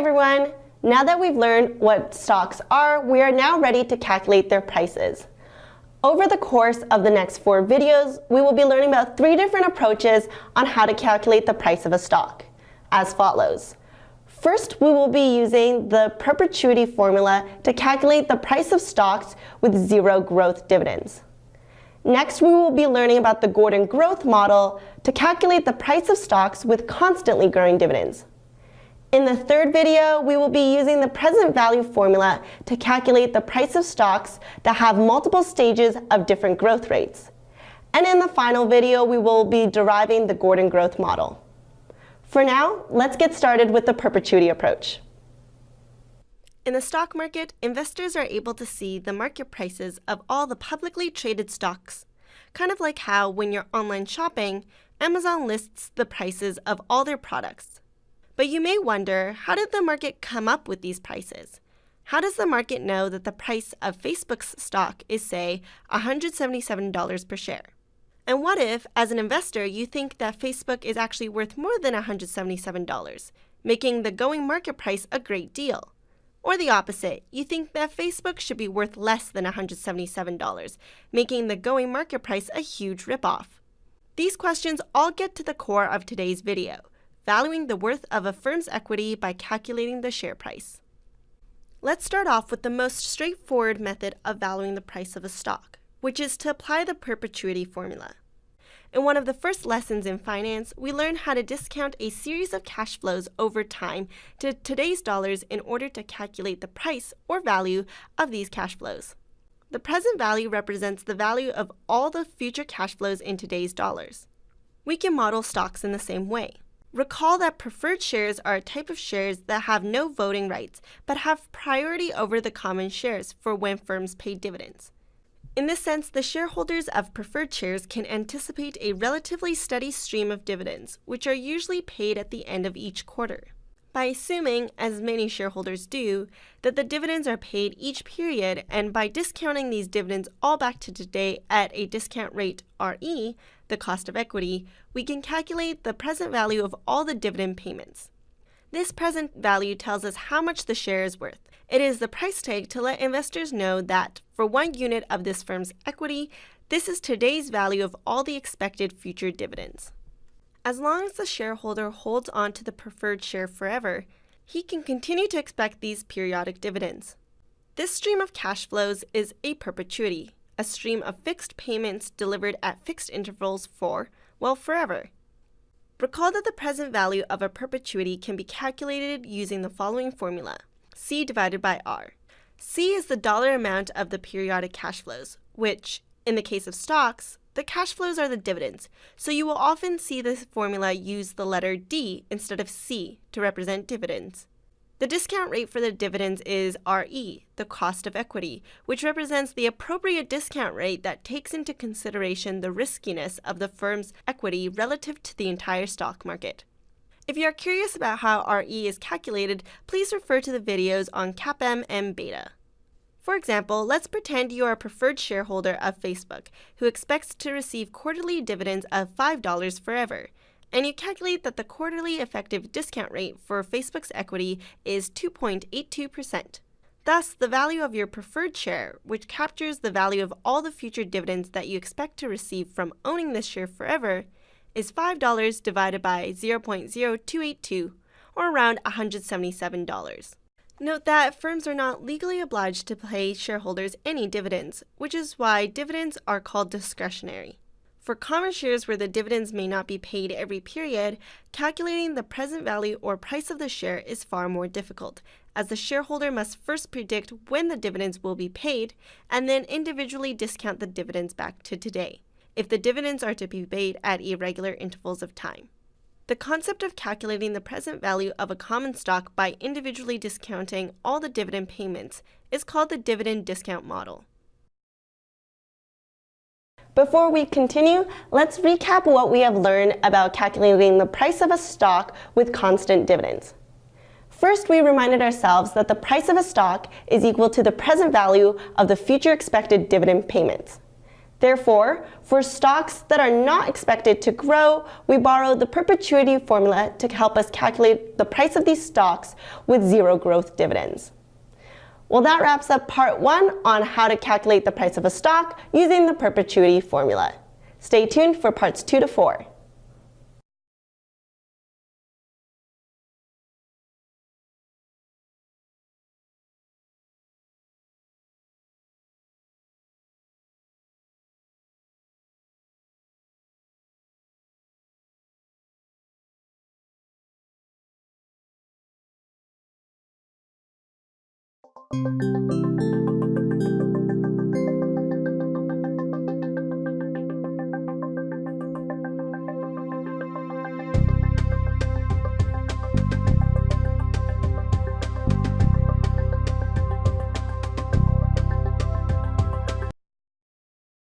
everyone! Now that we've learned what stocks are, we are now ready to calculate their prices. Over the course of the next four videos, we will be learning about three different approaches on how to calculate the price of a stock, as follows. First, we will be using the perpetuity formula to calculate the price of stocks with zero growth dividends. Next, we will be learning about the Gordon growth model to calculate the price of stocks with constantly growing dividends. In the third video, we will be using the present value formula to calculate the price of stocks that have multiple stages of different growth rates. And in the final video, we will be deriving the Gordon growth model. For now, let's get started with the perpetuity approach. In the stock market, investors are able to see the market prices of all the publicly traded stocks, kind of like how when you're online shopping, Amazon lists the prices of all their products. But you may wonder, how did the market come up with these prices? How does the market know that the price of Facebook's stock is, say, $177 per share? And what if, as an investor, you think that Facebook is actually worth more than $177, making the going market price a great deal? Or the opposite, you think that Facebook should be worth less than $177, making the going market price a huge ripoff? These questions all get to the core of today's video valuing the worth of a firm's equity by calculating the share price. Let's start off with the most straightforward method of valuing the price of a stock, which is to apply the perpetuity formula. In one of the first lessons in finance, we learned how to discount a series of cash flows over time to today's dollars in order to calculate the price or value of these cash flows. The present value represents the value of all the future cash flows in today's dollars. We can model stocks in the same way. Recall that preferred shares are a type of shares that have no voting rights but have priority over the common shares for when firms pay dividends. In this sense, the shareholders of preferred shares can anticipate a relatively steady stream of dividends, which are usually paid at the end of each quarter. By assuming, as many shareholders do, that the dividends are paid each period and by discounting these dividends all back to today at a discount rate RE, the cost of equity, we can calculate the present value of all the dividend payments. This present value tells us how much the share is worth. It is the price tag to let investors know that for one unit of this firm's equity, this is today's value of all the expected future dividends. As long as the shareholder holds on to the preferred share forever, he can continue to expect these periodic dividends. This stream of cash flows is a perpetuity, a stream of fixed payments delivered at fixed intervals for, well, forever. Recall that the present value of a perpetuity can be calculated using the following formula, C divided by R. C is the dollar amount of the periodic cash flows, which, in the case of stocks, the cash flows are the dividends, so you will often see this formula use the letter D instead of C to represent dividends. The discount rate for the dividends is RE, the cost of equity, which represents the appropriate discount rate that takes into consideration the riskiness of the firm's equity relative to the entire stock market. If you are curious about how RE is calculated, please refer to the videos on CAPM and beta. For example, let's pretend you are a preferred shareholder of Facebook who expects to receive quarterly dividends of $5 forever, and you calculate that the quarterly effective discount rate for Facebook's equity is 2.82%. Thus, the value of your preferred share, which captures the value of all the future dividends that you expect to receive from owning this share forever, is $5 divided by 0.0282, or around $177. Note that firms are not legally obliged to pay shareholders any dividends, which is why dividends are called discretionary. For common shares where the dividends may not be paid every period, calculating the present value or price of the share is far more difficult, as the shareholder must first predict when the dividends will be paid and then individually discount the dividends back to today, if the dividends are to be paid at irregular intervals of time. The concept of calculating the present value of a common stock by individually discounting all the dividend payments is called the dividend discount model. Before we continue, let's recap what we have learned about calculating the price of a stock with constant dividends. First, we reminded ourselves that the price of a stock is equal to the present value of the future expected dividend payments. Therefore, for stocks that are not expected to grow, we borrow the perpetuity formula to help us calculate the price of these stocks with zero growth dividends. Well, that wraps up part one on how to calculate the price of a stock using the perpetuity formula. Stay tuned for parts two to four.